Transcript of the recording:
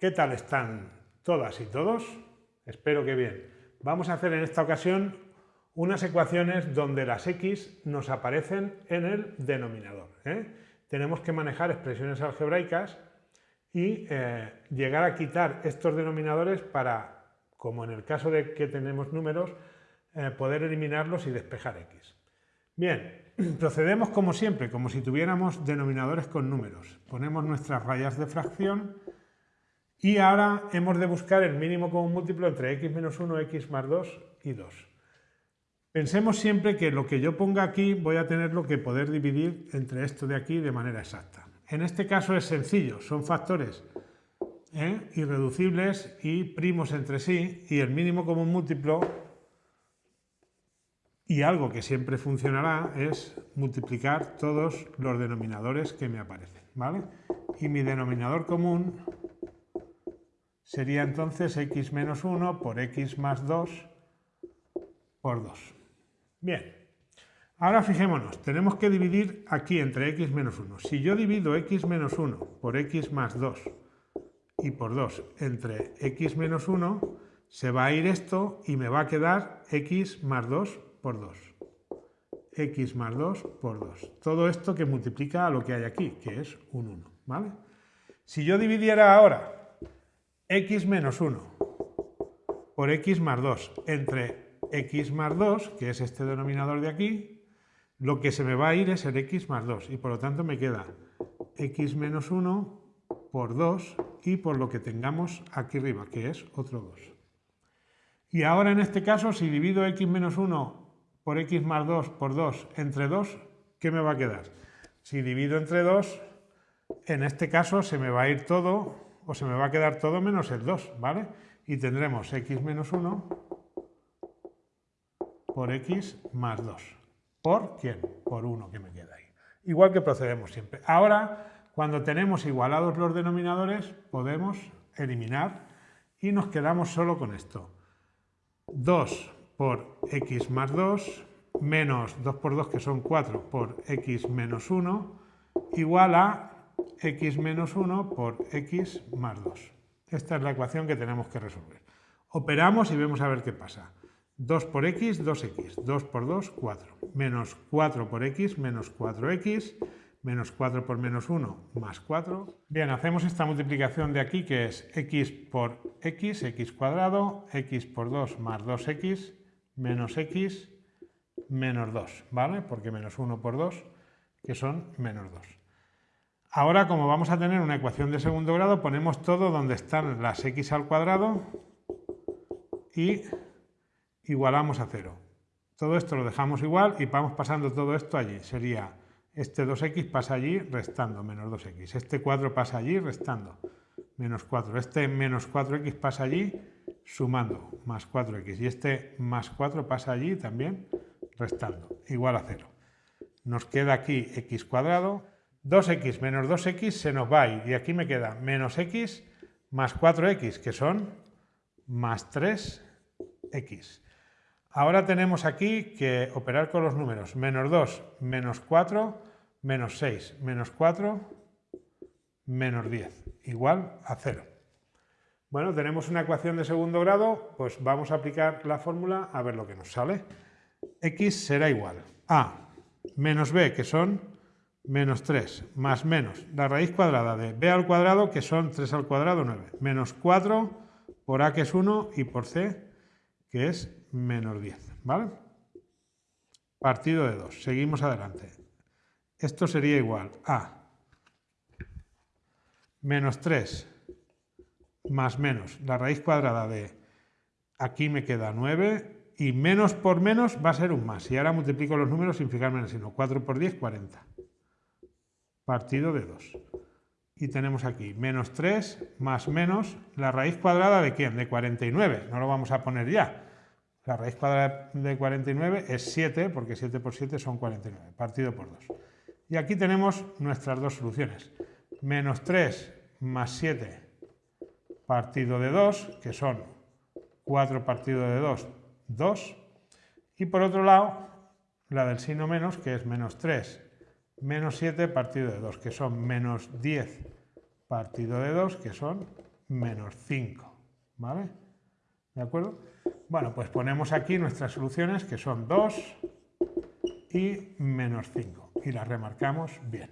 ¿qué tal están todas y todos? Espero que bien. Vamos a hacer en esta ocasión unas ecuaciones donde las x nos aparecen en el denominador. ¿eh? Tenemos que manejar expresiones algebraicas y eh, llegar a quitar estos denominadores para, como en el caso de que tenemos números, eh, poder eliminarlos y despejar x. Bien, procedemos como siempre, como si tuviéramos denominadores con números. Ponemos nuestras rayas de fracción y ahora hemos de buscar el mínimo común múltiplo entre x menos 1, x más 2 y 2. Pensemos siempre que lo que yo ponga aquí voy a tenerlo que poder dividir entre esto de aquí de manera exacta. En este caso es sencillo, son factores ¿eh? irreducibles y primos entre sí y el mínimo común múltiplo y algo que siempre funcionará es multiplicar todos los denominadores que me aparecen. ¿vale? Y mi denominador común sería entonces x menos 1 por x más 2 por 2. Bien, ahora fijémonos, tenemos que dividir aquí entre x menos 1. Si yo divido x menos 1 por x más 2 y por 2 entre x menos 1, se va a ir esto y me va a quedar x más 2 por 2. x más 2 por 2. Todo esto que multiplica a lo que hay aquí, que es un 1. ¿vale? Si yo dividiera ahora x menos 1 por x más 2 entre x más 2, que es este denominador de aquí, lo que se me va a ir es el x más 2 y por lo tanto me queda x menos 1 por 2 y por lo que tengamos aquí arriba, que es otro 2. Y ahora en este caso, si divido x menos 1 por x más 2 por 2 entre 2, ¿qué me va a quedar? Si divido entre 2, en este caso se me va a ir todo o se me va a quedar todo menos el 2, ¿vale? Y tendremos x menos 1 por x más 2. ¿Por quién? Por 1 que me queda ahí. Igual que procedemos siempre. Ahora, cuando tenemos igualados los denominadores, podemos eliminar y nos quedamos solo con esto. 2 por x más 2 menos 2 por 2 que son 4 por x menos 1 igual a x menos 1 por x más 2. Esta es la ecuación que tenemos que resolver. Operamos y vemos a ver qué pasa. 2 por x, 2x. 2 por 2, 4. Menos 4 por x, menos 4x. Menos 4 por menos 1, más 4. Bien, hacemos esta multiplicación de aquí que es x por x, x cuadrado, x por 2 más 2x, menos x, menos 2, ¿vale? Porque menos 1 por 2, que son menos 2. Ahora, como vamos a tener una ecuación de segundo grado, ponemos todo donde están las x al cuadrado y igualamos a 0. Todo esto lo dejamos igual y vamos pasando todo esto allí. Sería este 2x pasa allí restando, menos 2x. Este 4 pasa allí restando, menos 4. Este menos 4x pasa allí sumando, más 4x. Y este más 4 pasa allí también restando, igual a 0. Nos queda aquí x cuadrado 2x menos 2x se nos va y aquí me queda menos x más 4x, que son más 3x. Ahora tenemos aquí que operar con los números. Menos 2, menos 4, menos 6, menos 4, menos 10, igual a 0. Bueno, tenemos una ecuación de segundo grado, pues vamos a aplicar la fórmula a ver lo que nos sale. x será igual a menos b, que son menos 3 más menos la raíz cuadrada de b al cuadrado, que son 3 al cuadrado, 9, menos 4 por a, que es 1, y por c, que es menos 10, ¿vale? Partido de 2. Seguimos adelante. Esto sería igual a menos 3 más menos la raíz cuadrada de aquí me queda 9 y menos por menos va a ser un más. Y ahora multiplico los números sin fijarme en el signo. 4 por 10, 40 partido de 2. Y tenemos aquí menos 3 más menos la raíz cuadrada de quién? De 49. No lo vamos a poner ya. La raíz cuadrada de 49 es 7, porque 7 por 7 son 49, partido por 2. Y aquí tenemos nuestras dos soluciones. Menos 3 más 7 partido de 2, que son 4 partido de 2, 2. Y por otro lado, la del signo menos, que es menos 3 menos 7 partido de 2, que son menos 10 partido de 2, que son menos 5, ¿vale? ¿De acuerdo? Bueno, pues ponemos aquí nuestras soluciones que son 2 y menos 5 y las remarcamos bien.